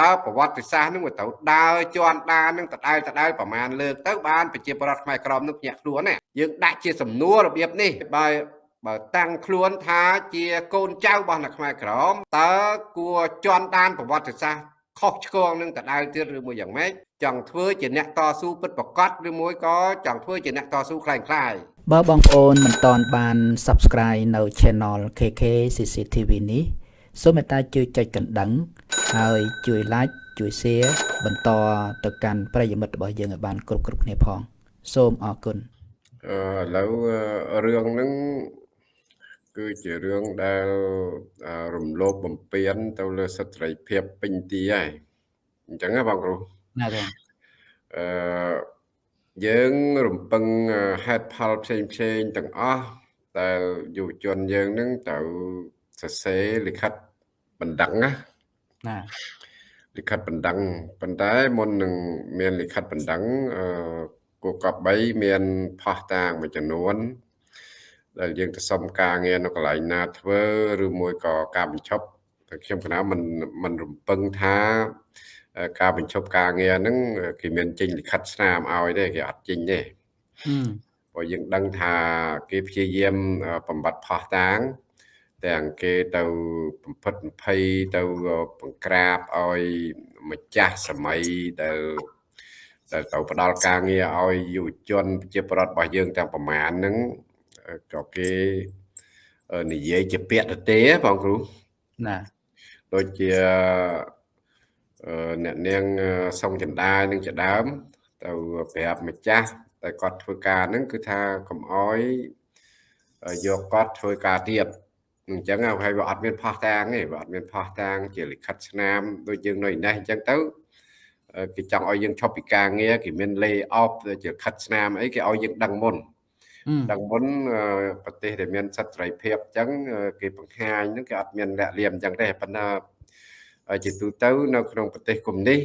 តើប្រវត្តិសាស្ត្រនឹងវាត្រូវដើរជន់ដាននឹងដដែលដដែលប្រមាណលើកទៅបានប្រជាប្រដ្ឋខ្មែរក្រមនឹងភ្ញាក់ខ្លួនណាយើងដាក់ជាសំណួររបៀបនេះបើបើតាំងខ្លួនថាជាកូនចៅរបស់អ្នកខ្មែរក្រមតើគួរជន់ដានប្រវត្តិសាស្ត្រខុសឆ្គងនឹងដដែលទៀតឬមួយយ៉ាងម៉េចចង់ធ្វើជាអ្នកតស៊ូពិតប្រកបឬមួយក៏ចង់ធ្វើជាអ្នកតស៊ូខ្លាំងខ្លាយបើបងប្អូនមិនតន់បាន Subscribe នៅ Channel KK CCTV នេះ សូមមេត្តាជួយចុចកណ្ដឹង ហើយជួយ Like ជួយ Share បន្តទៅកាន់ប្រិយមិត្តរបស់យើងឲ្យបានគ្រប់គ្រប់គ្នាផង សូមអរគុណអឺឥឡូវរឿងហ្នឹងគឺជារឿងដែលរំលោភបំពាន ទៅលើសិទ្ធិសេរីភាពពេញទីហើយអញ្ចឹងណាបងគ្រូណាបងអឺយើងរំពឹងហេតុផលផ្សេងផ្សេងទាំងអស់ដែលយុវជនយើងនឹងទៅសរសេរលិខិត បណ្ដឹងណាណាលិខិតបណ្ដឹងប៉ុន្តែមុននឹងមានលិខិតបណ្ដឹងអឺគូកប3មានផោះតាងមួយចំនួន ដែលយើងទៅសុំការងារនៅកន្លែងណាធ្វើឬមួយក៏ការបញ្ឈប់តែខ្ញុំគណៈមិនមិនរំពឹងថាការបញ្ឈប់ការងារហ្នឹងគេមានចេញលិខិតស្នាមឲ្យទេគេអត់ចេញទេព្រោះយើងដឹងថាគេព្យាយាមបំបត្តិផោះតាង ទាំងគេទៅបំផិតបំភ័យទៅបង្ក្រាបឲ្យម្ចាស់សម័យដែលដែលទៅផ្ដល់ការងារឲ្យយុវជនប្រជាប្រដ្ឋរបស់យើងទាំងប្រមាណហ្នឹងក៏គេនិយាយជាពាក្យទៅទេបងគ្រូណាដូចជាអ្នកនាងសុងចន្ទានឹងជាដើម ទៅប្រាប់ម្ចាស់តែគាត់ធ្វើការហ្នឹងគឺថាកុំអោយយកគាត់ធ្វើការទៀត អញ្ចឹងហើយវាអត់មានផោះតាងទេវាអត់មានផោះតាង ជាលិខិតស្នាមដូចយើងនៅនេះអញ្ចឹងទៅគេចង់ឲ្យយើងឈប់ពីការងារគេមាន lay off ជាខិតស្នាមអីគេឲ្យយើងដឹងមុនដឹងមុនប្រទេសដែលមានសិទ្ធិសេរីភាពអញ្ចឹងគេបង្ហាញហ្នឹងគេអត់មានលាក់លៀមអញ្ចឹងទេប៉ុន្តែជាទូទៅនៅក្នុងប្រទេសកុំនេះ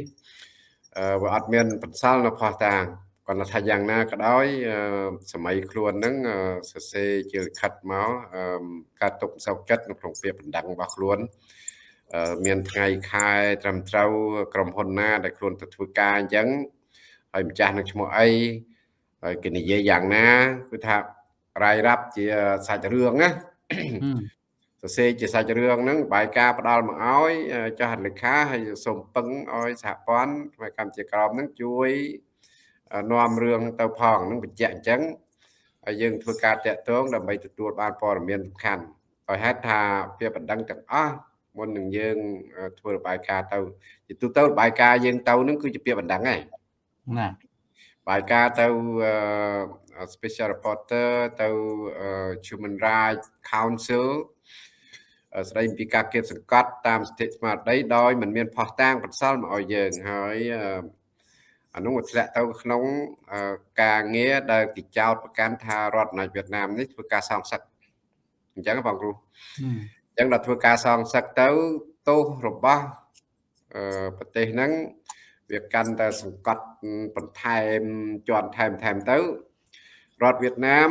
វាអត់មានបន្សល់នៅផោះតាង គាត់ថាយ៉ាងណាក៏ដោយសម័យខ្លួនហ្នឹងសរសេរជាលិខិតមកការទុកសោកចិត្តនៅក្នុងពាក្យបណ្ដឹងរបស់ខ្លួនមានថ្ងៃខែត្រឹមត្រូវក្រុមហ៊ុនណា ដែលខ្លួនទៅធ្វើការអញ្ចឹងហើយម្ចាស់នឹងឈ្មោះអីហើយគេនិយាយយ៉ាងណាគឺថារាយរាប់ជាសាច់រឿងណាសរសេរជាសាច់រឿងហ្នឹងបាយការផ្ដាល់មកឲ្យចាស់លេខាហើយសូមពឹងឲ្យសហព័ន្ធផ្នែកកម្ពុជាក្រមហ្នឹងជួយ នាំរឿងទៅផងហ្នឹងបញ្ជាក់អញ្ចឹងហើយយើងធ្វើការតាក់ទងដើម្បីទទួលបានព័ត៌មានសំខាន់ឲ្យហេតុថាពាក្យបណ្ដឹងទាំងអស់មុននឹងយើងធ្វើរបាយការណ៍ទៅជាទូទៅរបាយការណ៍យើងទៅនឹងគឺជាពាក្យបណ្ដឹងហើយណាបាយការណ៍ទៅ special reporter ទៅ human rights council ស្ដីពីការគៀបសង្កត់តាមសិទ្ធិស្មារតីដោយមិនមានផោះតាងបន្សល់មកឲ្យយើងហើយ អានោះធ្លាក់ទៅក្នុងការងារដែលគេចោទប្រកាន់ថារដ្ឋអាណិកវៀតណាមនេះធ្វើការសងសឹកអញ្ចឹងបងគ្រូអញ្ចឹងដល់ធ្វើការសងសឹកទៅទោសរបស់ប្រទេសហ្នឹងវាកាន់តែសង្កត់បន្ថែមជាន់ថែមថែមទៅរដ្ឋវៀតណាម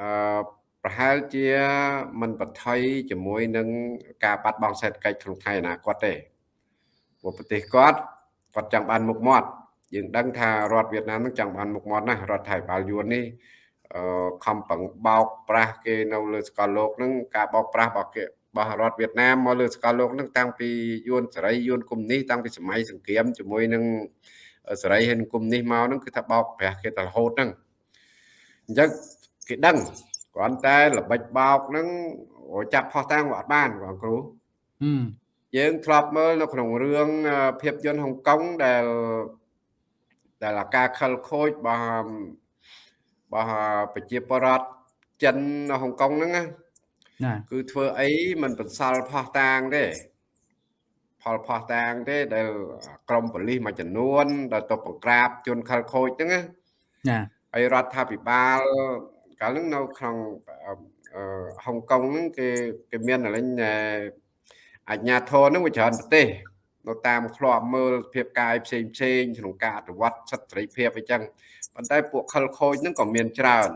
អឺប្រហែលជាមិនបថុយជាមួយនឹងការបាត់បង់សេដ្ឋកិច្ចក្នុងថ្ងៃអនាគតទេព្រោះប្រទេសគាត់គាត់ចង់បានមុខមាត់ យើងដឹងថារដ្ឋវៀតណាមនឹងចង់បានមុខមាត់ណាស់រដ្ឋថៃបាលយួននេះអឺខំប្រឹងបោកប្រាស់គេនៅលើសកលលោកនឹងការបោកប្រាស់របស់គេរបស់រដ្ឋវៀតណាមមកលើសកលលោកនឹងតាំងពីយួនសេរីយួនកុំនេះតាំងពីសម័យសង្គ្រាមជាមួយនឹងសេរីហើយកុំនេះមកនឹងគឺថាបោកប្រាស់គេតរហូតហ្នឹងអញ្ចឹងគេដឹងគ្រាន់តែល្បិចបោកហ្នឹងចាប់ផោះតាំងអត់បានបងគ្រូយើងធ្លាប់មើលនៅក្នុងរឿងភាពយន្តហុងកុងដែល ដែលអាការខលខូចរបស់របស់ប្រជាពលរដ្ឋចិននៅហុងកុងហ្នឹងណាគឺធ្វើអីមិនបន្សល់ផោះតាងទេផលផោះតាងទេដែលក្រមប៉ូលីសមួយចំនួន ដែលទៅបង្ក្រាបជនខលខូចហ្នឹងណាហើយរដ្ឋាភិបាលកាលហ្នឹងនៅក្នុងហុងកុងហ្នឹងគេគេមានអលិញអញ្ញាធរហ្នឹងវាច្រើនប្រទេស នៅតាមឃ្លាំមើលភាពកាយផ្សេងផ្សេងក្នុងការអនុវត្តសិទ្ធិសេរីភាពអីចឹងប៉ុន្តែពួកខលខូចហ្នឹងក៏មានច្រើន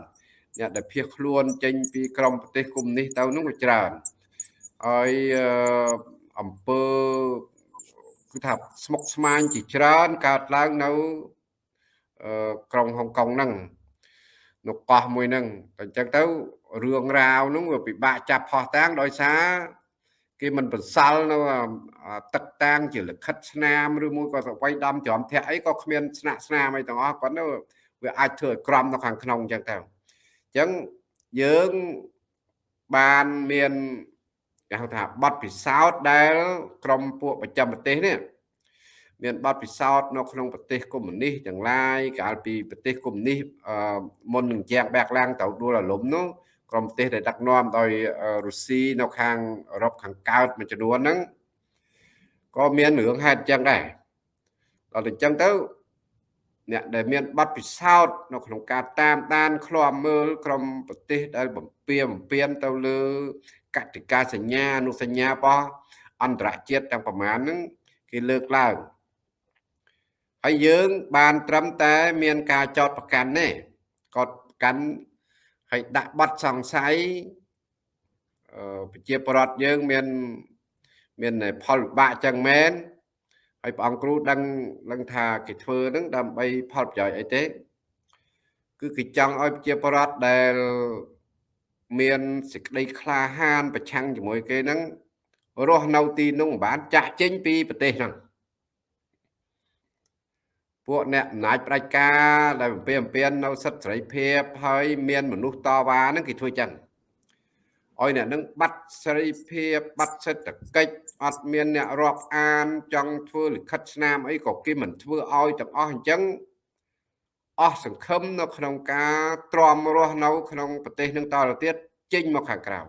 អ្នកដែលភៀសខ្លួនចេញពីក្រមប្រទេសគុំនេះទៅនោះក៏ច្រើនហើយអង្គើគឺថាស្មុកស្មាញជាច្រើនកើតឡើងនៅក្រុងហុងកុងហ្នឹងនៅកោះមួយហ្នឹងតែអញ្ចឹងទៅរឿងរ៉ាវហ្នឹងវាពិបាកចាប់ផោះតាំងដោយសារ គេមិនបន្សល់នៅទឹកតាំងជាលិខិតស្នាមឬមួយក៏ទៅវាយដំច្រំធាក់អីក៏គ្មានស្នាក់ស្នាមអីទាំងអស់គាត់ទៅវាអាចធ្វើឲ្យក្រំនៅខាងក្នុងអញ្ចឹងទៅអញ្ចឹងយើងបានមានគេហៅថាប័ណ្ណពិសោធន៍ដែល ក្រមពួកប្រចាំប្រទេសនេះមានបទពិសោធន៍នៅក្នុងប្រទេសកុម្មុយនីសទាំងឡាយកាលពីប្រទេសកុម្មុយនីសមុននឹងជាងបែកឡើងទៅដួលរលំនោះ ក្រុមប្រទេសដែលដឹកនាំដោយរុស្ស៊ីនៅខាងអឺរ៉ុបខាងកើតមួយចំនួនហ្នឹងក៏មានរឿងហេតុអញ្ចឹងដែរដល់តែអញ្ចឹងទៅអ្នកដែលមានបទពិសោធន៍នៅក្នុងការតាមដានឃ្លាំមើលក្រុមប្រទេសដែលបំពៀបំពៀនទៅលើកតិកាសញ្ញាអនុសញ្ញារបស់អន្តរជាតិទាំងប្រមាណហ្នឹងគេលើកឡើងហើយយើងបានត្រឹមតែមានការចោតប្រកាន់ទេគាត់ប្រកាន់ ហើយដាក់បាត់សង្ស័យប្រជាពលរដ្ឋយើងមានមានផលវិបាកចឹងមែនហើយព្រះអង្គគ្រូដឹងដឹងថាគេធ្វើនឹងដើម្បីផលប្រយោជន៍អីទេ គឺគេចង់ឲ្យប្រជាពលរដ្ឋដែលមានសេចក្តីក្លាហាន ប្រឆាំងជាមួយគេហ្នឹងរស់នៅទីនោះមិនបានចាក់ចេញពីប្រទេសហ្នឹង ពួកអ្នកអំណាចផ្ដាច់ការដែលបំពេញអំពាននៅសិទ្ធិសេរីភាពហើយមានមនុស្សតវ៉ាហ្នឹងគេធ្វើចឹងឲ្យអ្នកនឹងបាត់សេរីភាពបាត់សេដ្ឋកិច្ចអត់មានអ្នករាប់អានចង់ធ្វើលិខិតស្នាមអីក៏គេមិនធ្វើឲ្យទាំងអស់អញ្ចឹងអស់សង្ឃឹមនៅក្នុងការទ្រាំរស់នៅ ក្នុងប្រទេសនឹងតទៅទៀតចេញមកខាងក្រៅ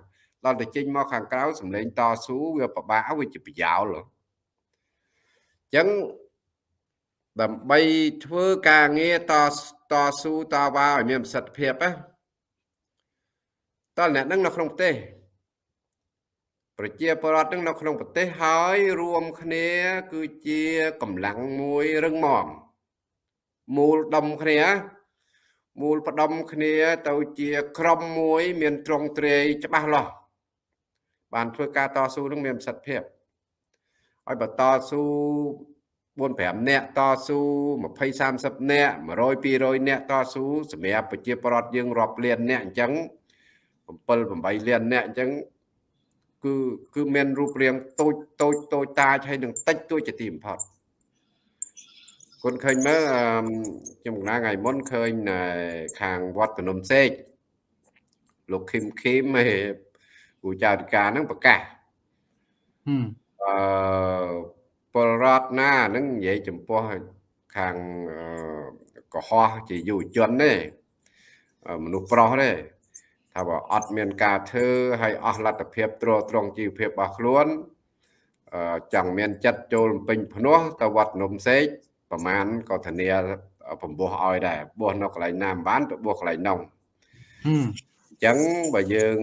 ដល់ទៅចេញមកខាងក្រៅសម្លេងតស៊ូវាពិបាកវាជាប្រយោលអញ្ចឹង ដើម្បីធ្វើការងារតតស៊ូតវ៉ាឲ្យមានប្រសិទ្ធភាពណាតើអ្នកនឹងនៅក្នុងប្រទេសប្រជាពលរដ្ឋនឹងនៅក្នុងប្រទេសហើយរួមគ្នា គឺជាកម្លាំងមួយរឹងមាំមូលដុំគ្នាមូលផ្ដុំគ្នាទៅជាក្រុមមួយ មានត្រង់ត្រេយច្បាស់លាស់បានធ្វើការតស៊ូនឹងមានប្រសិទ្ធភាពឲ្យបើតស៊ូ 4 5នាក់តស៊ូ20 30នាក់100 200នាក់តស៊ូសម្រាប់ប្រជាពលរដ្ឋយើងរាប់លាននាក់អញ្ចឹង7 8លាននាក់អញ្ចឹងគឺគឺមានរូបរាងតូចតូចតូចតាចហើយនឹងតិចតួចជាទីបំផុតគុនឃើញមើលខ្ញុំកណាថ្ងៃមុនឃើញខាងវត្តភ្នំសេកលោកឃឹមឃឹមហើយគូចៅធិការហ្នឹងប្រកាសអឺ ពលរដ្ឋណាហ្នឹងនិយាយចំពោះខាងកុហកជាយុវជនទេមនុស្សប្រុសទេថាបើអត់មានការធ្វើហើយអស់លទ្ធភាពទ្រទ្រង់ជីវភាពរបស់ខ្លួនចង់មានចិត្តចូលពេញភ្នោះទៅវត្តនំសេកប្រមាណក៏ធានាបំពោះឲ្យដែរបោះនៅកន្លែងណាមិនបានទៅបោះកន្លែងនោះអញ្ចឹងបើយើង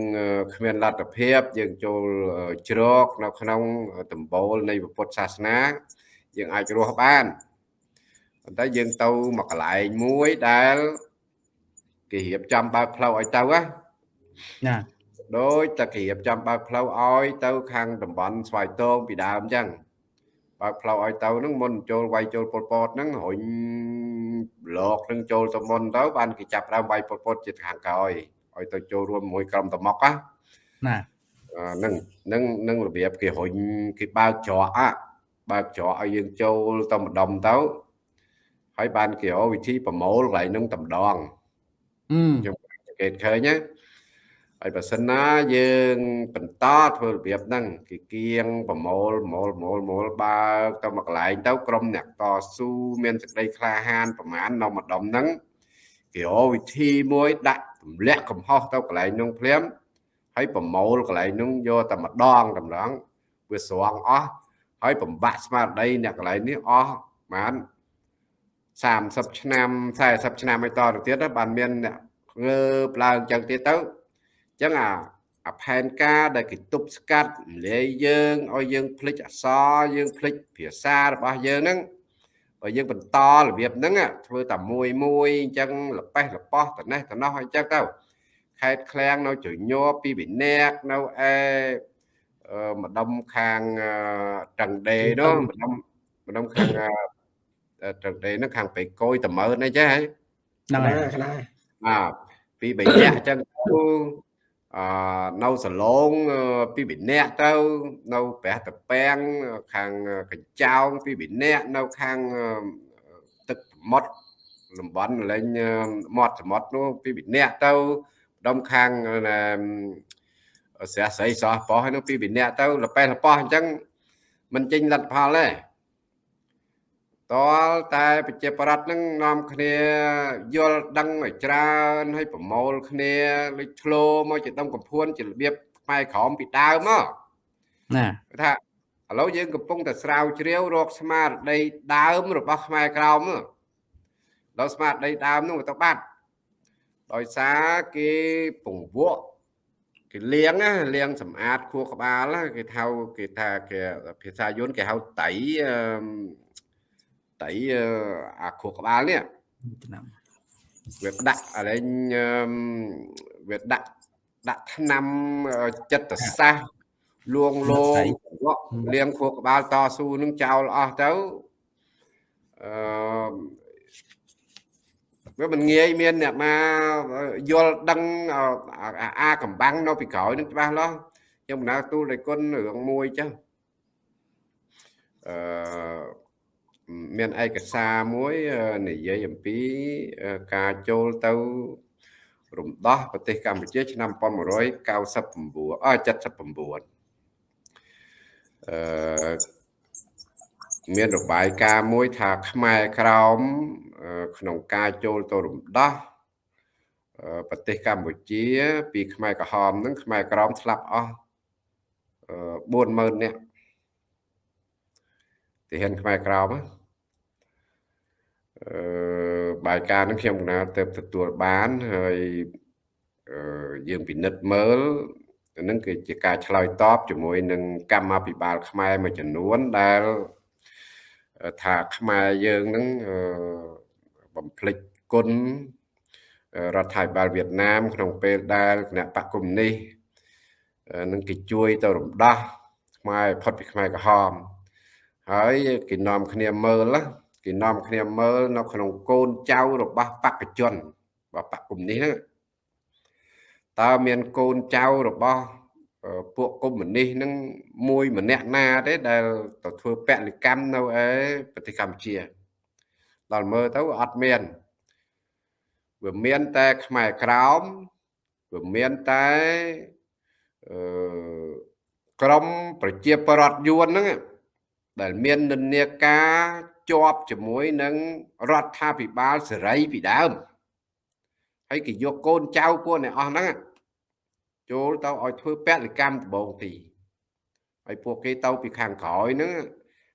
គ្មានលទ្ធភាពយើងចូលជ្រកនៅក្នុងដំបូលនៃពុទ្ធសាសនា យើងអាចរស់បានប៉ុន្តែយើងទៅមកកន្លែងមួយដែលគេរៀបចំបើកផ្លូវឲ្យទៅណាដោយតែគេរៀបចំបើកផ្លូវឲ្យទៅខាងតំបន់ស្វាយតងពីដើមអញ្ចឹងបើកផ្លូវឲ្យទៅហ្នឹងមុនចូលវាយចូលពលពតហ្នឹងរុញប្លុកហ្នឹងចូលទៅមុនទៅបានគេចាប់ដើមវាយពលពតជាខាងក្រោយ ឲ្យទៅចូលរួមមួយក្រុមតមុកណាណានឹងនឹងនឹងរបៀបគេរុញគេបើកច្រកអាបើកច្រកឲ្យយើងចូលទៅម្ដុំទៅហើយបានគេរកវិធីប្រមូលកន្លែងហ្នឹងតែម្ដងខ្ញុំសង្កេតឃើញណាហើយបើសិនណាយើងបន្តធ្វើរបៀបហ្នឹងគេគៀងប្រមូលប្រមូលប្រមូលប្រមូលបើកទៅមកកន្លែងទៅក្រុមអ្នកតស៊ូមានសេចក្តីក្លាហានប្រមាណនៅម្ដុំហ្នឹងគេរកវិធីមួយដាក់ទម្លាក់កំហុសទៅកន្លែងនោះភ្លាមហើយប្រមូលកន្លែងនោះយកតែម្ដងតម្រងវាស្រងអស់ហើយបំបាក់ស្មារតីអ្នកកន្លែងនេះអស់បាន30ឆ្នាំ40ឆ្នាំឲ្យតទៅទៀតបានមានអ្នកងើបឡើងចឹងទៀតទៅចឹងអាអាផែនការដែលគេទប់ស្កាត់លាយយើងឲ្យយើងភ្លេចអសរយើងភ្លេចភាសារបស់យើងហ្នឹង បើយើងបន្តរបៀបហ្នឹងធ្វើតែមួយមួយអញ្ចឹងលប៉េះលប៉ោះតនេះតនោះអញ្ចឹងទៅខេតឃ្លាំងនៅជ្រញ័រពីវិន័កនៅឯម្ដុំខាងតឹងដេនោះម្ដុំម្ដងខាងត្រឹកដេហ្នឹងខាងបេកយតមើនអីចេះហ្នឹងហើយខ្នាបាទពី3នាក់អញ្ចឹងទៅ អឺនៅសឡងពី2នាក់ទៅនៅប្រះតពាំងខាងកញ្ចោងពី2នាក់នៅខាងទឹកសមុទ្រតំបន់លេងមាត់សមុទ្រនោះពី2នាក់ទៅដុំខាងស្រះស្រីសោះប៉ោះហើយនោះពី2នាក់ទៅលប៉េះលប៉ោះអញ្ចឹងមិនចេញលទ្ធផលទេ តលតែប្រជាប្រដ្ឋនឹងនាំគ្នាយល់ដឹងឲ្យច្រើនឲ្យប្រមូលគ្នាលេចធ្លោមកជាដុំកំភួនជារបៀបខ្មែរក្រមពីដើមមកណាថាឥឡូវយើងកំពុងតែស្រាវជ្រាវរកស្មារតីដើមរបស់ខ្មែរក្រមដល់ស្មារតីដើមនោះទៅបាត់ដោយសារគេពង្វក់គេលៀងណាលៀងសម្អាតខួរក្បាលគេថាគេថាគេភាសាយន្តគេហៅតៃ តៃអាខួរក្បាលនេះឆ្នាំវាដាក់អាលែងវាដាក់ដាក់ឆ្នាំចិត្តសាស្ត្រលួងលោមលៀងខួរក្បាលតស៊ូនឹងចោលអស់ទៅអឺវាមិនងាយមានអ្នកមកយល់ដឹងអាកំបាំងនៅពីក្រោយនឹងច្បាស់លាស់ខ្ញុំបណ្ដាទូលដោយគុណរឿងមួយចឹងអឺ មានឯកសារមួយនិយាយអំពីការចូលទៅរំដោះប្រទេសកម្ពុជា ឆ្នាំ1999អ79អឺមានរបាយការណ៍មួយថាខ្មែរក្រោមក្នុងការចូលទៅរំដោះប្រទេសកម្ពុជា ពីខ្មែរក្រហមនឹងខ្មែរក្រមស្លាប់អស់40000នាក់ទីហ៊ានខ្មែរក្រម អឺបាយការនឹងខ្ញុំកណាទៅទទួលបានហើយយើងពិនិត្យមើលនឹងគឺជាការឆ្លើយតបជាមួយនឹងកម្មាភិបាលខ្មែរមួយចំនួនដែលថាខ្មែរយើងនឹងបំភ្លេចគុណរដ្ឋាភិបាលវៀតណាម ក្នុងពេលដែលគណៈបកកុម្មុយនីសនឹងគេជួយទៅរំដោះខ្មែរផុតពីខ្មែរក្រហមហើយគេនាំគ្នាមើល គេនាំគ្នាមើលនៅក្នុងកូនចៅរបស់បកជនរបស់បកកុម្មុយនីសហ្នឹងតើមានកូនចៅរបស់ពួកកុម្មុយនីសហ្នឹងមួយម្នាក់ណាទេដែលទៅធ្វើពលកម្មនៅឯប្រទេសកម្ពុជាដល់មើលទៅអត់មានវាមានតែខ្មែរក្រោមវាមានតែអឺក្រមប្រជាប្រដ្ឋយួនហ្នឹងដែលមាននិន្នាការ ជាប់ជាមួយនឹងរដ្ឋាភិបាលសេរីពីដើមហើយគេយកកូនចៅពួកអ្នកអស់ហ្នឹងចូលទៅឲ្យធ្វើពលកម្មដំបងទីហើយពួកគេទៅពីខាងក្រោយហ្នឹង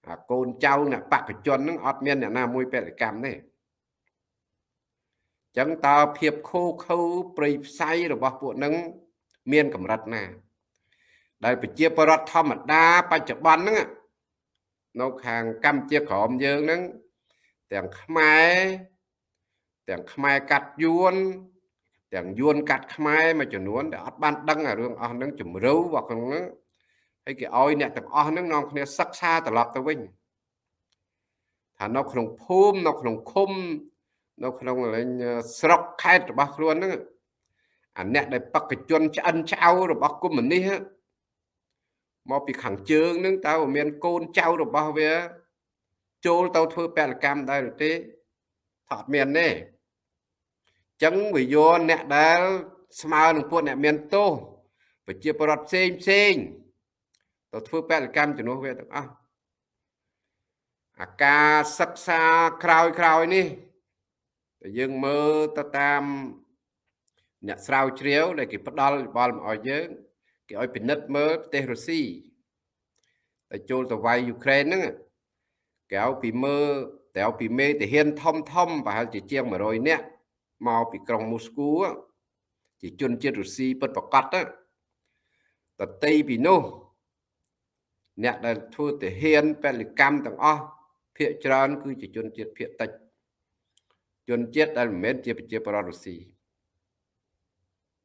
អាកូនចៅអ្នកបកជនហ្នឹងអត់មានអ្នកណាមួយពលកម្មទេចឹងតើភាពខូខើប្រៃផ្សៃរបស់ពួកហ្នឹងមានកម្រិតណា ដែលប្រជាពលរដ្ឋធម្មតាបច្ចុប្បន្នហ្នឹង នៅខាងកម្ពុជាក្រមយើងហ្នឹងទាំងខ្មែរទាំងខ្មែរកាត់យួនទាំងយួនកាត់ខ្មែរមួយចំនួនដែលអត់បានដឹងអារឿងអស់ហ្នឹងជំរឿរបស់ក្នុងហ្នឹងហើយគេឲ្យអ្នកទាំងអស់ហ្នឹងនាំគ្នាសិក្សាត្រឡប់ទៅវិញថានៅក្នុងភូមិនៅក្នុងឃុំនៅក្នុងលេងស្រុកខេត្តរបស់ខ្លួនហ្នឹងអាអ្នកដែលបកជនឆ្អិនឆ្អៅរបស់គុំនេះ មកពីខាងជើងហ្នឹងតើមានកូនចៅរបស់វា ចូលទៅធ្វើពលកម្មដែរឬទេថាអត់មានទេចឹងវាយកអ្នកដែលស្មើនឹងពួកអ្នកមានទោសប្រជាពលរដ្ឋផ្សេងផ្សេងទៅធ្វើពលកម្មជំនួសវាទាំងអស់អាការសិក្សាក្រោយក្រោយនេះតែយើងមើលទៅតាមអ្នកស្រាវជ្រាវដែលគេផ្ដល់យោបល់មកឲ្យយើង គេឲ្យពិនិត្យមើលប្រទេសរុស្ស៊ីតែចូលទៅវាយយូក្រែនហ្នឹងគេឲ្យពីមើលតែឲ្យពីមេទាហានធំធំប្រហែលជាជាង100នាក់មកពីក្រុងមូស្គូជាជនជាតិរុស្ស៊ីពិតប្រកបទៅតន្ត្រីពីនោះអ្នកដែលធ្វើទាហានពលកម្មទាំងអស់ភាគច្រើន គឺជាជនជាតិភាគតិចជនជាតិដែលមិនមែនជាប្រជាប្រដ្ឋរុស្ស៊ី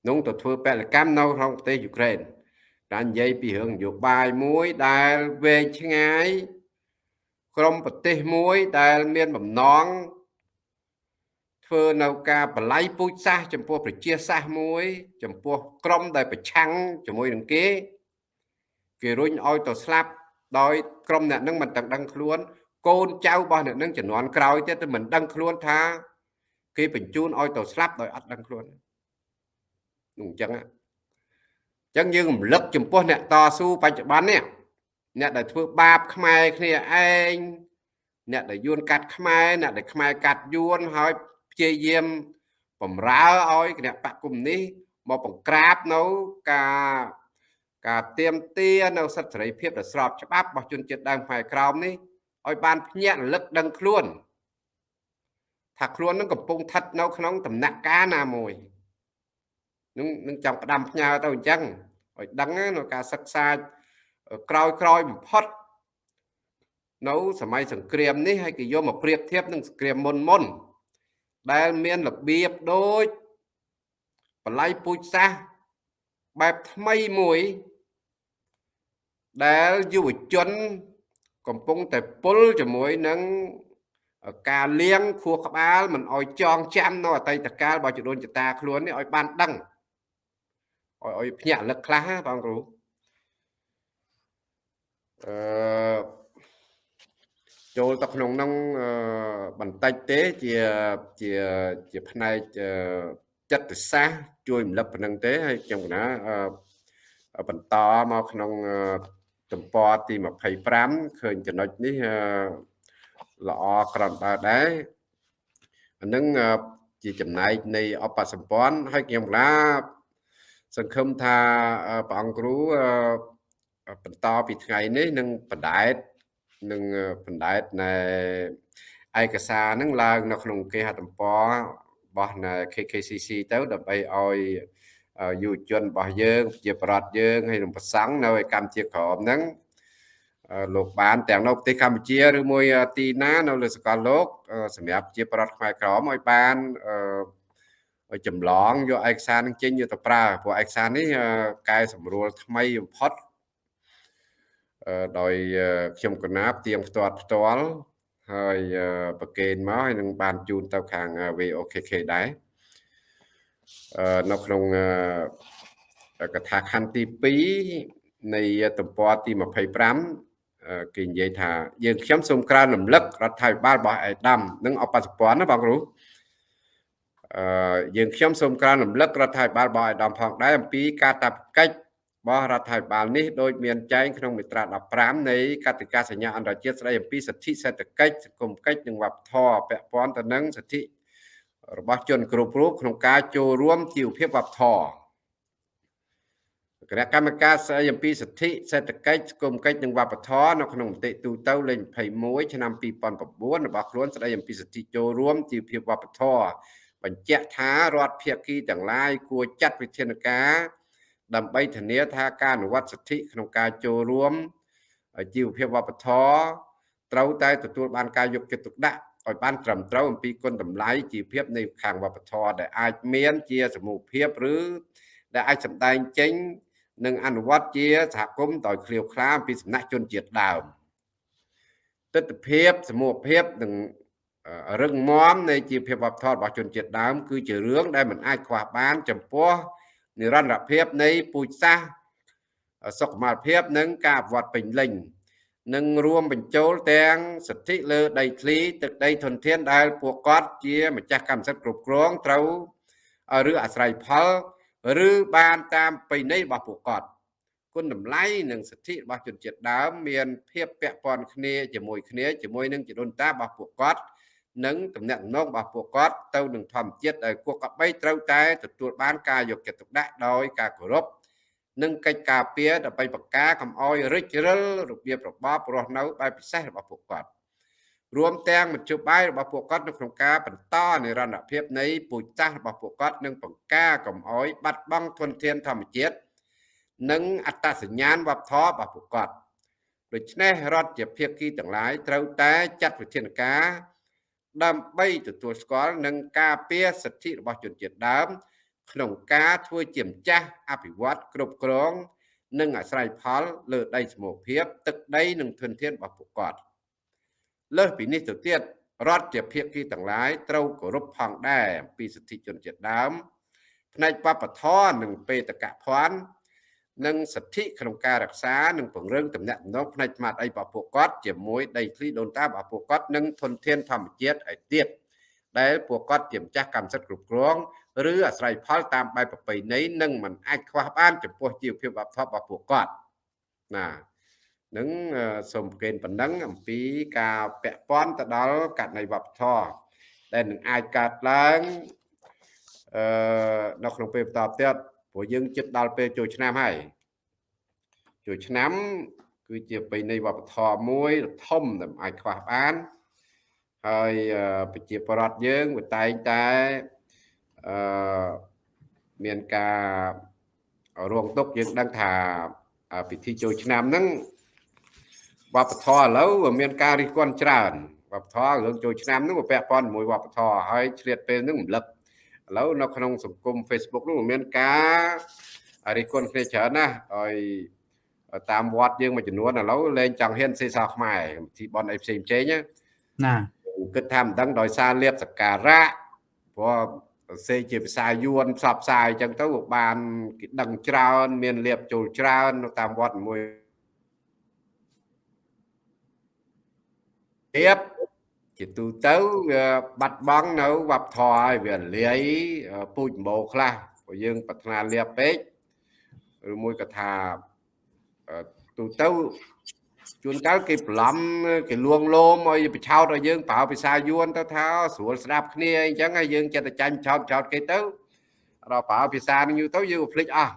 នោះទៅធ្វើពលកម្មនៅក្នុងប្រទេសយូក្រែន តែនិយាយពីរឿងនយោបាយមួយដែលវែងឆ្ងាយក្រុមប្រទេសមួយដែលមានបំណងធ្វើនៅការបល័យពូជសាសចំពោះប្រជាសាសមួយ ចំពោះក្រុមដែលប្រឆាំងជាមួយនឹងគេគេរុញឲ្យទៅស្លាប់ដោយក្រុមអ្នកនឹងមិនទាំងដឹងខ្លួន កូនចៅរបស់អ្នកនឹងជំនាន់ក្រោយទៀតមិនដឹងខ្លួនថា គេបញ្ជូនឲ្យទៅស្លាប់ដោយអត់ដឹងខ្លួននោះអញ្ចឹងអញ្ចឹងយើងរំលឹកចំពោះអ្នកតស៊ូបច្ចុប្បន្ននេះអ្នកដែលធ្វើបាបខ្មែរគ្នាឯងអ្នកដែលយួនកាត់ខ្មែរអ្នកដែលខ្មែរកាត់យួនហើយព្យាយាមបំរើឲ្យគណៈបកគុំនេះមកបង្ក្រាបនៅការការទៀមទានៅសិទ្ធិសេរីភាពដែលស្របច្បាប់របស់ជនជាតិដើមខ្មែរក្រោមនេះឲ្យបានភ្ញាក់រលឹកដឹងខ្លួនថាខ្លួននឹងកំពុងស្ថិតនៅក្នុងដំណាក់កាលណាមួយនឹងនឹងចង់ផ្ដាំផ្ញើទៅអញ្ចឹង ឲ្យដឹងនៅការសិក្សាក្រោយក្រោយបំផុតនៅសម័យសង្គ្រាមនេះហើយគេយកមកប្រៀបធៀបនឹងសង្គ្រាមមុនមុនដែលមានរបៀបដូចបល័យពូជសាសបែបថ្មីមួយដែលយុវជន កំពុងតែពុលជាមួយនឹងការលៀងខួរក្បាលមិនអោយចងចាំនៅអតីតកាលរបស់ចដូនចតាខ្លួននេះឲ្យបានដឹង ឲ្យឲ្យភ្ញាក់លឹកខ្លះបងគ្រូអឺចូលទៅក្នុងនោះបន្តិចទេជាជាជាផ្នែកចិត្តសាស្ត្រជួយរំលឹកប៉ុណ្្នឹងទេហើយខ្ញុំកណាបន្តមកក្នុងទំព័រទី25ឃើញចំណុចនេះល្អក្រំដើដែរអានឹងជាចំណែកនៃអបសម្ព័ន្ធហើយខ្ញុំឡា សង្ឃឹមថាព្រះអង្គគ្រូបន្តពីថ្ងៃនេះនឹងបណ្ដែតនឹងបណ្ដែតនៃឯកសារនឹងឡើងនៅក្នុងគេហទំព័ររបស់ KKCC ទៅដើម្បីឲ្យយុវជនរបស់យើងជាប្រដ្ឋយើងហើយនឹងប្រសង់នៅឯកម្ពុជាក្រមហ្នឹងលោកបានទាំងនៅប្រទេសកម្ពុជាឬមួយទីណានៅលើសកលលោកសម្រាប់ជាប្រដ្ឋខ្មែរក្រមឲ្យបាន ចម្លងយកឯកសារនឹងចេញយកទៅប្រើព្រោះឯកសារនេះកែសម្រួលថ្មីបំផុតដោយខ្ញុំកណាប់ទៀងផ្ទាត់ផ្ទាល់ហើយប្រកេនមកហើយនឹងបានជូនទៅខាង VOKK ដែរនៅក្នុងកថាខណ្ឌទី2នៃទំព័រទី25គេនិយាយថាយើងខ្ញុំសូមក្រើនរំលឹករដ្ឋាភិបាលរបស់អេដាមនិងអបសពន្ធណាបងគ្រូអឺ យើងខ្ញុំសូមក្រើនរំលឹករដ្ឋាភិបាលរបស់អេដាមផងដែរអំពីការតាប់កិច្ចរបស់រដ្ឋាភិបាលនេះដោយមានចែងក្នុងមាត្រា15នៃកតិកាសញ្ញាអន្តរជាតិស្តីអំពីសិទ្ធិសេដ្ឋកិច្ចសង្គមកិច្ចនិងវប្បធម៌ពាក់ព័ន្ធទៅនឹងសិទ្ធិរបស់ជនគ្រប់រូបក្នុងការចូលរួមជីវភាពវប្បធម៌គណៈកម្មការស្តីអំពីសិទ្ធិសេដ្ឋកិច្ចសង្គមកិច្ចនិងវប្បធម៌នៅក្នុងមតិទូទៅលេខ21ឆ្នាំ2009របស់ខ្លួនស្តីអំពីសិទ្ធិចូលរួមជីវភាពវប្បធម៌ បញ្ជាក់ថារដ្ឋភាគីទាំងឡាយគួរចាត់វិធានការដើម្បីធានាថាការអនុវត្តសិទ្ធិក្នុងការចូលរួមជីវភាពវប្បធម៌ត្រូវតែទទួលបានការយកចិត្តទុកដាក់ឲ្យបានត្រឹមត្រូវអំពីគុណតម្លៃជីវភាពនៃខាងវប្បធម៌ដែលអាចមានជាសមូហភាពឬដែលអាចសម្ដែងចេញនិងអនុវត្តជាសហគមន៍ដោយឃ្លាវខ្លាអំពីសំណាក់ជនជាតិដើមទស្សនភាពសមូហភាពនិង រឹងមាំនៃជីវភាពវប្បធម៌របស់ជនជាតិដើម គឺជារឿងដែលមិនអាចខ្វះបាន ចំពោះនិរន្តរភាពនៃពូជសាសន៍សុខុមាលភាពនិងការអភិវឌ្ឍពេញលេញនិងរួមបញ្ចូលទាំងសិទ្ធិលើដីធ្លីទឹកដីធនធានដែលពួកគាត់ជាម្ចាស់កម្មសិទ្ធិគ្រប់គ្រងត្រូវឬអាស្រ័យផលឬបានតាមប្រណីរបស់ពួកគាត់គុណតម្លៃនិងសិទ្ធិរបស់ជនជាតិដើម មានភាពពាក់ព័ន្ធគ្នាជាមួយគ្នាជាមួយនឹងជីដូនតារបស់ពួកគាត់ និងតំណែងរបស់ពួកគាត់ទៅនឹងធម្មជាតិដែលពួកកបីត្រូវតែទទួលបានការយកចិត្តទុកដាក់ដោយការគោរពនិងកិច្ចការពារដើម្បីបង្ការកំអយរិចរិលរបៀបរបបរស់នៅបែបពិសេសរបស់ពួកគាត់រួមទាំងមជ្ឈបាយរបស់ពួកគាត់នៅក្នុងការបន្តនិរន្តរភាពនៃពូជសាសន៍របស់ពួកគាត់និងបង្ការកំអយបាត់បង់ធនធានធម្មជាតិនិងអត្តសញ្ញាណវប្បធម៌របស់ពួកគាត់ដូច្នេះរដ្ឋជាភាគីទាំងឡាយត្រូវតែចាត់វិធានការ ដើម្បីទទួលស្គាល់និងការពារសិទ្ធិរបស់ជនជាតិដើម ក្នុងការធ្វើជាម្ចាស់អភិវឌ្ឍគ្រប់គ្រង និងអាស្រ័យផលលើដីសមូហភាព ទឹកដីនិងធនធានរបស់ពួកគាត់លើសពីនេះទៅទៀតរដ្ឋជាភាគីទាំងឡាយត្រូវគោរពផងដែរអំពីសិទ្ធិជនជាតិដើមផ្នែកបព្វធម៌និងបេតកភណ្ឌ និងសិទ្ធិក្នុងការរក្សានិងពង្រឹងទំនាក់ទំនងផ្នែកស្មារតីរបស់ពួកគាត់ជាមួយដីធ្លីដូនតារបស់ពួកគាត់និងធនធានធម្មជាតិឲ្យទៀតដែលពួកគាត់ជាម្ចាស់កម្មសិទ្ធិគ្រប់គ្រងឬអាស្រ័យផលតាមបែបប្រពៃណីនិងមិនអាចខ្វះបានចំពោះជីវភាពវប្បធម៌របស់ពួកគាត់ណានឹងសូមប្រកេនប៉ុណ្ណឹងអំពីការពាក់ព័ន្ធទៅដល់ករណីវប្បធម៌ដែលនឹងអាចកើតឡើងអឺនៅក្នុងពេលបន្តទៀត ព្រោះយើងជិតដល់ពេលចូលឆ្នាំហើយចូលឆ្នាំ គឺជាបិនៃវប្បធម៌មួយធំដែលអាចខ្វះបានហើយប្រជាប្រដ្ឋយើងវាតែងតែអឺមានការរងទុកយើងដឹងថាពិធីចូលឆ្នាំហ្នឹងវប្បធម៌ឥឡូវមានការរិះគន់ច្រើនវប្បធម៌រឿងចូលឆ្នាំហ្នឹងវាពាក់ព័ន្ធជាមួយវប្បធម៌ហើយឆ្លៀតពេលហ្នឹងរំលឹក ឥឡូវនៅក្នុងសង្គម Facebook នោះមានការរិះគន់គ្នាច្រើនណាស់ហើយតាមវត្តយើងមួយចំនួនឥឡូវលែងចង់ហ៊ានសេសាខ្មែរពិធីបន់អីផ្សេងផ្សេងណាគិតថាមិនដឹងដោយសារលៀបសការៈព្រោះសេជាភាសាយួនផ្សព្វផ្សាយអញ្ចឹងទៅបានគេដឹងច្រើន មានលៀបចូលច្រើននៅតាមវត្តមួយទៀត ជាទូទៅវាបាត់បង់នៅវប្បធម៌ហើយវាលាយពូជម្បោខ្លះព្រោះយើងប្រាថ្នាលៀបពេកឬមួយក៏ថាទូទៅជួនកាលគេប្រឡំគេលួងលោមឲ្យបិឆោតឲ្យយើងប្រើភាសាយួនទៅថាស្រួលស្ដាប់គ្នាអញ្ចឹងហើយយើងចិត្តតែចាញ់ឆោតឆោតគេទៅដល់ប្រើភាសានឹងយូរទៅយើងក៏ភ្លេចអស់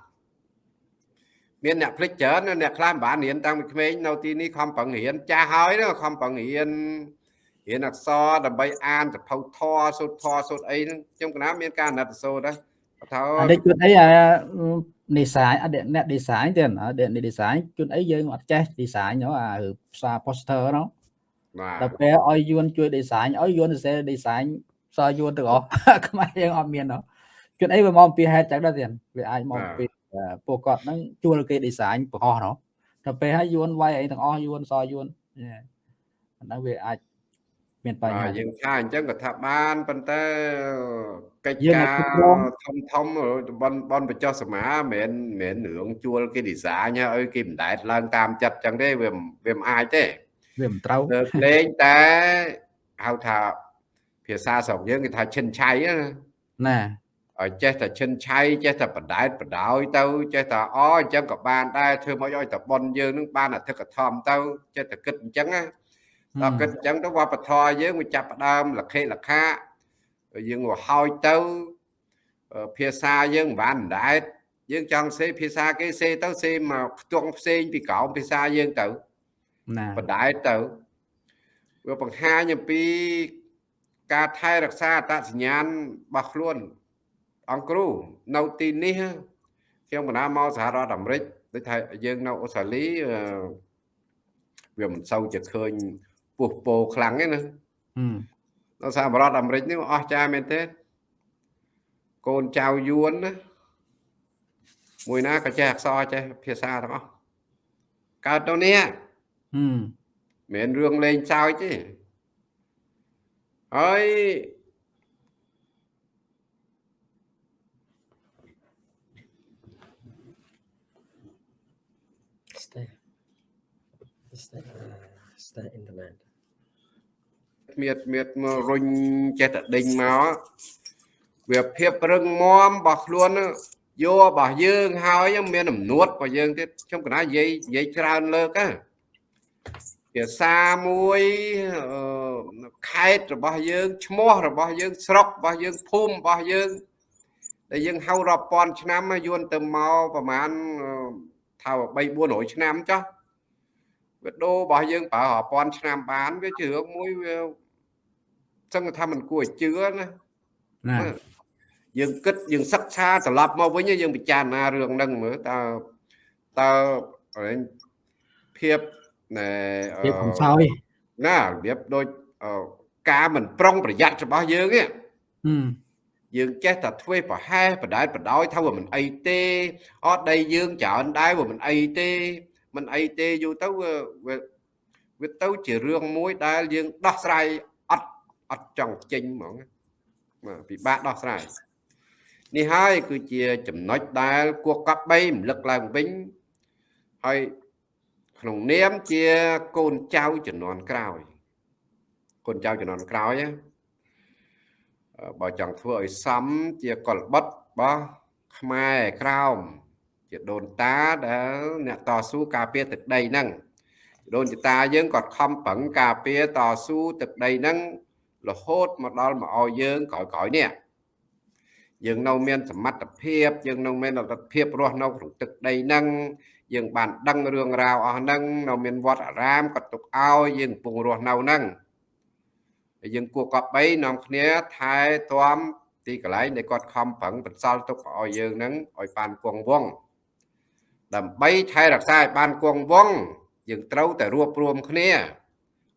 មានអ្នកភ្លេចច្រើនអ្នកខ្លះមិនបានរៀនតាំងពីក្មេងនៅទីនេះខំប្រឹងរៀនចាស់ហើយខំប្រឹងរៀន រៀនអក្សរដើម្បីអានសភៅធរសូត្រធរសូត្រអីហ្នឹងខ្ញុំកណាមានការណិតសូត្រដែរថាអត់ជួនអីអា design អត់អ្នក design ទេអ្នក design ជួនអីយើងអត់ចេះ design ហ៎អាផ្សារ poster ហ្នឹងដល់ពេលឲ្យយួនជួយ design ឲ្យយួនសរសេរ design សរយួនទាំងអស់ខ្មែរយើងអត់មានហ៎ជួនអីវាមកពីហេតុចឹងដែរទៀតវាអាចមកពីពួកគាត់ហ្នឹងជួលគេ design បង្ហោះហ្នឹងដល់ពេលឲ្យយួនវាយអីទាំងអស់យួនសរយួនអាហ្នឹងវាអាច មានបញ្ហាយើងថាអញ្ចឹងក៏ថាបានប៉ុន្តែកិច្ចការធំធំបនបនបច្ចុះសមាមិនមែនមិនរឿងជួលគេឌីហ្សាញឲ្យគេមិនដែលឡើងតាមចិត្តអញ្ចឹងទេវាវាមិនអាចទេវាមិនត្រូវលេងតែហៅថាភាសាស្រុកយើងគេថាឈិនឆៃណាឲ្យចេះតែឈិនឆៃចេះតែបដែតបដោយទៅចេះតែអអញ្ចឹងក៏បានដែរធ្វើមកឲ្យតែប៉ុនយើងនឹងបានអធិកធមទៅចេះតែគិតអញ្ចឹងណា ដល់គិតអញ្ចឹងទៅវប្បធម៌យើងវាចាប់ផ្ដើមលខិលខាយើងវាហើយទៅភាសាយើងមិនបានដែតយើងចង់សេភាសាគេសេទៅសេមកខ្ទង់ផ្សេងពីក្រោមភាសាយើងទៅណាបដែតទៅវាបង្ហាញអំពីការថែរក្សាអត្តសញ្ញាណរបស់ខ្លួន អង្គគ្រូនៅទីនេះខ្ញុំកណាមកសហរដ្ឋអាមេរិកដូចថាយើងនៅអូស្ត្រាលីវាមិនសូវជាឃើញ ពុះពោខ្លាំងទេណាដល់សហរដ្ឋអាមេរិកនេះអស់ចាមែនទេកូនចៅយួនណាមួយណាក៏ចេះអក្សរចេះភាសាទាំងអស់កើតទៅនេះមិនរឿងលេងសើចទេហើយ stay stay stay in the land មៀតមៀតមករុញចេះតែដេញមកវាភាពរឹងមាំរបស់ខ្លួនយករបស់យើងហើយមានអំនួតរបស់យើងទៀតខ្ញុំកណានិយាយនិយាយច្រើនលើកណាភាសាមួយខេត្តរបស់យើងឈ្មោះរបស់យើងស្រុករបស់យើងភូមិរបស់យើងដែលយើងហៅរាប់ពាន់ឆ្នាំយួនទៅមកប្រហែលថា3 400ឆ្នាំចុះ វាដូររបស់យើងប្រើរាប់ពាន់ឆ្នាំបានវាជារឿងមួយវាចឹងថាมันគួរឲ្យជឿណាណាយើងគិតយើងសិក្សាត្រឡប់មកវិញយើងពិចារណារឿងហ្នឹងមើលតើតើភាពណែភាពកំសោយណារបៀបដូចការមិនប្រុងប្រយ័ត្នរបស់យើងទេយើងចេះតែធ្វើប្រហែសបដែតបដោយថាវាមិនអីទេអត់ដីយើងច្រើនដែរវាមិនអីទេ មិនអីទេយូរទៅវាវាទៅជារឿងមួយដែលយើងដោះស្រាយអត់អត់ចង់ចេញហ្មងបាទពិបាកដោះស្រាយនេះហើយគឺជាចំណុចដែលគួរកប់បីរំលឹកឡើងវិញហើយក្នុងនាមជាកូនចៅជំនាន់ក្រោយកូនចៅជំនាន់ក្រោយបើចង់ធ្វើឲ្យសមជាកុលបុត្ររបស់ខ្មែរក្រោម ជាដូនតាដែលអ្នកតស៊ូការពារទឹកដីហ្នឹងដូនតាយើងក៏ខំប្រឹងការពារតស៊ូទឹកដីហ្នឹងរហូតមកដល់មកឲ្យយើងក្រោយៗនេះយើងនៅមានសមត្ថភាពយើងនៅមានលទ្ធភាពរស់នៅក្នុងទឹកដីហ្នឹងយើងបានដឹងរឿងរ៉ាវអស់ហ្នឹងនៅមានវត្តអារាមក៏ទុកឲ្យយើងកំពុងរស់នៅហ្នឹងហើយយើងគួរកប់បីនាំគ្នាថែទាំទីកន្លែងដែលគាត់ខំប្រឹងបន្សល់ទុកឲ្យយើងហ្នឹងឲ្យបានគង់វង្ស ដើម្បីថែរក្សាឲ្យបានគង់វង្សយើងត្រូវតែរួបរวมគ្នា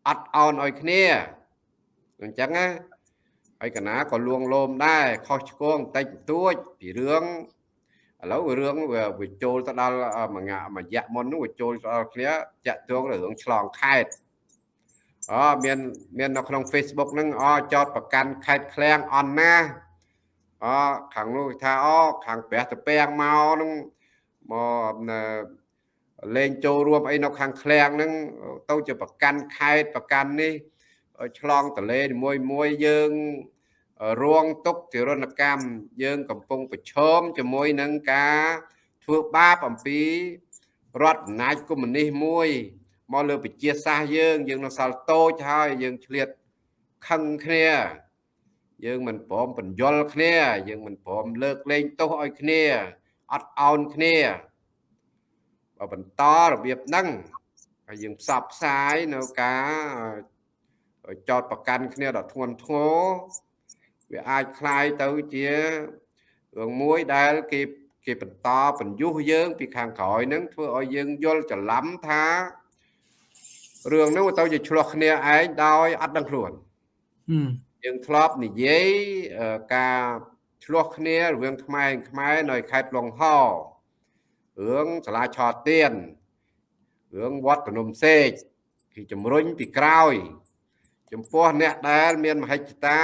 អត់អោនឲ្យគ្នាអញ្ចឹងណាហើយកណាក៏លួងលោមដែរខុសឆ្គងតិចតួចពីរឿងឥឡូវរឿងវាចូលទៅដល់មួយមួយយៈមុននោះវាចូលទៅដល់គ្នាតាក់ទងរឿងឆ្លងខេត្តអូមានមាននៅក្នុង Facebook ហ្នឹងអូចោតប្រកាន់ខេត្តឃ្លាំងអន់ណាអូខាងនោះថាអូខាងព្រះតពាំងមកហ្នឹង មកលេងចូលរួមអីនៅខាងឃ្លាំងហ្នឹងទៅជាប្រកាន់ខេត្តប្រកាន់នេះឆ្លងតលេមួយមួយយើងរងទុកទរណកម្មយើងកំពុងប្រឈមជាមួយនឹងការធ្វើបាបអំពីរដ្ឋអំណាចកុម្មុយនីសមួយមកលើប្រជាសាសយើង យើងនៅសល់តូចហើយយើងឆ្លៀតខឹងគ្នាយើងមិនព្រមបញ្យលគ្នា យើងមិនព្រមលើកលែងទោសឲ្យគ្នា អត់អោនគ្នាបើបន្តរបៀបហ្នឹងហើយយើងផ្សព្វផ្សាយនៅការចោតប្រកាន់គ្នាដល់ធ្ងន់ធ្ងរវាអាចคล้ายទៅជារឿងមួយដែលគេគេបន្តបញ្យុះយើង ពីខាងក្រោយហ្នឹងធ្វើឲ្យយើងយល់ច្រឡំថារឿងហ្នឹងទៅជាឆ្លោះគ្នាឯងដោយអត់ដឹងខ្លួនយើងធ្លាប់និយាយការ ឆ្លោះគ្នារវាងខ្មែរខ្មែរនៅខេត្តឡុងហរឿងសាលាឆោទៀនរឿងវត្តភ្នំសេកគេជំរុញពីក្រោយ ចំពោះអ្នកដែលមានមហិច្ឆតា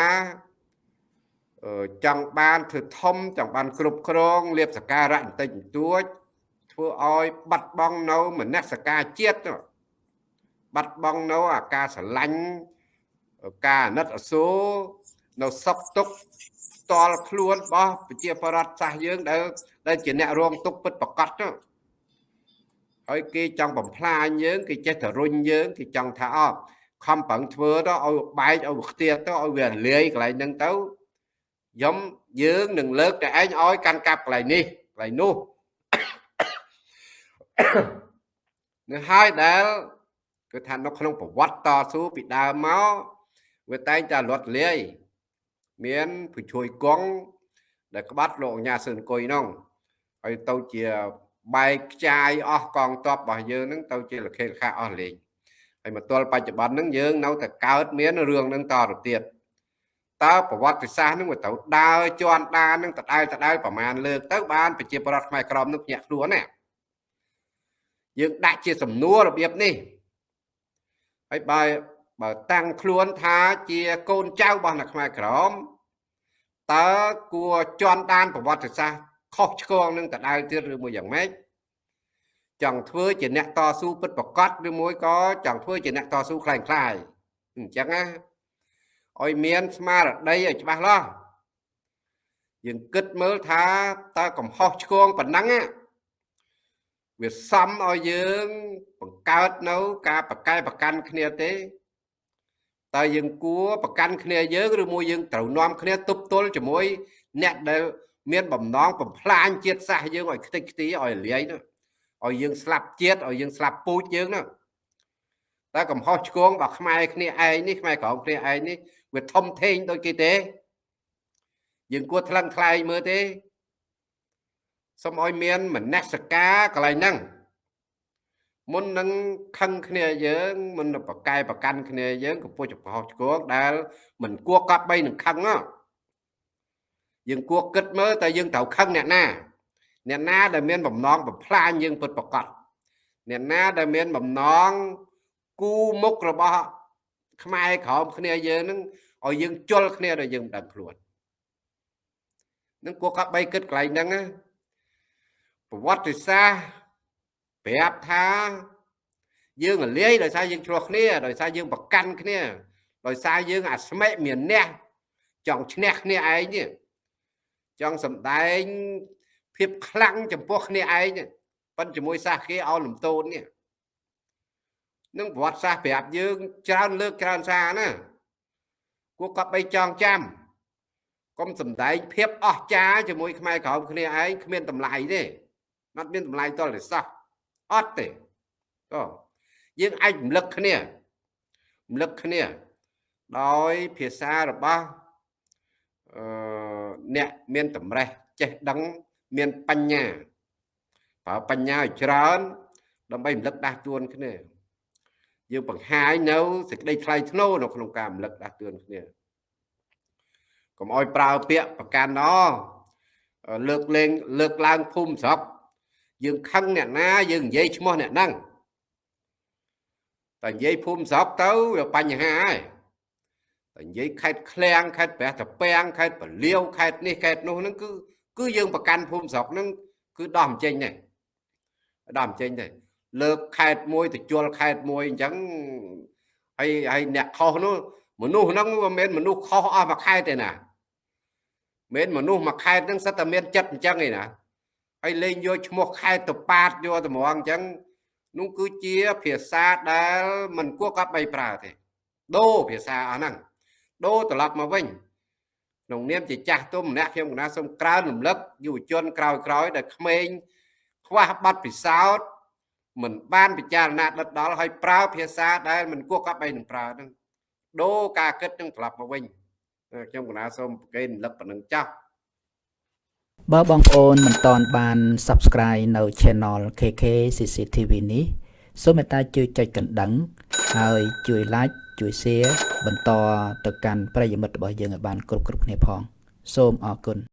ចង់បានធ្វើធំចង់បានគ្រប់គ្រងលៀបសការៈបន្តិចបន្តួចធ្វើឲ្យបាត់បង់នៅមនសការជាតិបាត់បង់នៅអាការស្រឡាញ់ការអាណិតអាសូរនៅសុខទុក្ខផ្ទាល់ខ្លួនរបស់ប្រជាប្រដ្ឋសាសយើងដែលដែលជាអ្នករងទុក្ខពិតប្រកបទៅហើយគេចង់បំផ្លាញយើងគេចេះតែរុញយើងគេចង់ថាអត់ខំប្រឹងធ្វើទៅឲ្យបែកឲ្យខ្ទាតទៅឲ្យវាលាយកន្លែងហ្នឹងទៅខ្ញុំយើងនឹងលើកតែឯងឲ្យកាន់កាប់កន្លែងនេះកន្លែងនោះនឹងហើយដែលគឺថានៅក្នុងប្រវត្តិតស៊ូពីដើមមកវាតែងតែលត់លាយ មានผู้ជួយគង់ដែលក្បាត់លោកអញ្ញាសឿនគុយនោះហើយទៅជាបែកខ្ចាយអស់កងទ័ពរបស់យើងនឹងទៅជាលខេលខាអស់លេងហើយមកទល់បច្ចុប្បន្នហ្នឹងយើងនៅតែកើតមានរឿងហ្នឹងតទៅទៀតតើប្រវត្តិសាស្ត្រហ្នឹងវាទៅដើរជន់ដានហ្នឹងតដែលតដែលប្រមាណលើកទៅបានប្រជាប្រដ្ឋខ្មែរក្រមនឹងភ្ញាក់ខ្លួនណាយើងដាក់ជាសំណួររបៀបនេះហើយបើបើតាំងខ្លួនថាជាកូនចៅរបស់អ្នកខ្មែរក្រម តើគួរជន់ដានប្រវត្តិសាស្ត្រខុសឆ្គងនឹងតដែលទៀតឬមួយយ៉ាងម៉េចចង់ធ្វើជាអ្នកតស៊ូពិតប្រកបឬមួយក៏ចង់ធ្វើជាអ្នកតស៊ូคล้ายคล้ายអញ្ចឹងណាឲ្យមានស្មារតីឲ្យច្បាស់លាស់យើងគិតមើលថាតើកំហុសឆ្គងប៉ុណ្ណឹងវាសំឲ្យយើងបង្កើតនៅការប្រកែប្រកាន់គ្នាទេ តើយើងគួរប្រកាន់គ្នាយើងឬមួយយើងត្រូវនាំគ្នាទប់ទល់ជាមួយអ្នកដែលមានបំណងបំផ្លាញជាតិសាសន៍យើងឲ្យខ្ទេចខ្ទីឲ្យលាយនោះឲ្យយើងស្លាប់ជាតិឲ្យយើងស្លាប់ពូជយើងនោះតើកំហុសឆ្គងរបស់ខ្មែរគ្នាឯងនេះខ្មែរក្រមគ្នាឯងនេះវាធំធេងដូចគេទេយើងគួរថ្លឹងថ្លែងមើលទេសូមឲ្យមានមនសិការកន្លែងហ្នឹង មុននឹងខឹងគ្នាយើងមុននឹងប្រកែប្រកាន់គ្នាយើងកំពុងចំហឆ្គងដែលមិនគួរកប់បីនឹងខឹងយើងគួរគិតមើលតើយើងត្រូវខឹងអ្នកណាអ្នកណាដែលមានបំណងបំផ្លាញយើងពិតប្រកបអ្នកណាដែលមានបំណងគូមុខរបស់ខ្មែរក្រោមគ្នាយើងនឹងឲ្យយើងជល់គ្នាដល់យើងមិនដឹងខ្លួននឹងគួរកាប់បីគិតកន្លែងហ្នឹងណាប្រវត្តិសាស្ត្រ ប្រាប់ថាយើងរលាយដោយសារយើងឆ្លោះគ្នាដោយសារយើងប្រកាន់គ្នាដោយសារយើងអាស្មេកមានអ្នកចង់ឈ្នះគ្នាឯងនេះចង់សំដែងភាពខ្លាំងចំពោះគ្នាឯងប៉ុនជាមួយសាសគេឲ្យលំទោននេះនឹងប្រវត្តិសាស្ត្រប្រាប់យើងច្រើនលើកច្រើនសារណាគួរកប់បីចងចាំកុំសំដែងភាពអស្ចារ្យជាមួយខ្មែរក្រោមគ្នាឯងគ្មានតម្លៃទេអត់មានតម្លៃតលិសោះ អត់ទេក៏យើងអាចរំលឹកគ្នារំលឹកគ្នា ដោយភាសារបស់អឺអ្នកមានតម្រេះចេះដឹងមានបញ្ញាប្រើបញ្ញាឲ្យច្រើន ដើម្បីរំលឹកដាស់តឿនគ្នាយើងបង្ហាញនៅសេចក្តីថ្លៃថ្នូរនៅក្នុងការរំលឹកដាស់តឿនគ្នាកុំឲ្យប្រើពាក្យប្រកាន់ណលើកលែងលើកឡើងភូមិស្រុក យើងខឹងអ្នកណាយើងនិយាយឈ្មោះអ្នកហ្នឹងតែនិយាយភូមិស្រុកទៅវាបញ្ហាហើយតែនិយាយខេត្តឃ្លាំងខេត្តព្រះតាពាំងខេត្តពលាវខេត្តនេះខេត្តនោះហ្នឹងគឺគឺយើងប្រកាន់ភូមិស្រុកហ្នឹងគឺដោះមិនចេញទេដោះមិនចេញទេលើកខេត្តមួយទៅជល់ខេត្តមួយអញ្ចឹងហើយហើយអ្នកខុសនោះមនុស្សហ្នឹងមិនមែនមនុស្សខុសអស់មួយខេត្តទេណាមិនមនុស្សមួយខេត្តហ្នឹងសិតតែមានចិត្តអញ្ចឹងឯណា ហើយលេងយកឈ្មោះខេត្តទៅប៉ាតយកតម្រងអញ្ចឹងនោះគឺជាភាសាដែលមិនគួរកាប់បីប្រើទេដូរភាសាអស់ហ្នឹងដូរត្រឡប់មកវិញក្នុងនាមជាចាស់ទុំម្នាក់ខ្ញុំកណាសូមក្រើនរំលឹកយុវជនក្រោយក្រោយដែលក្មេងខ្វះប័ណ្ណពិសោធន៍មិនបានពិចារណាដិតដល់ឲ្យប្រើភាសាដែលមិនគួរកាប់បីនឹងប្រើហ្នឹងដូរការគិតនឹងត្រឡប់មកវិញខ្ញុំកណាសូមប្រកេនរំលឹកប៉ុណ្្នឹងចាស់ បើបងប្អូនមិនទាន់បាន Subscribe នៅ Channel KK CCTV នេះសូមមេត្តាជួយចុចកណ្ដឹង ហើយជួយ Like ជួយ Share បន្តទៅកាន់ប្រិយមិត្តរបស់យើងឲ្យបានគ្រប់គ្រប់គ្នាផង សូមអរគុណ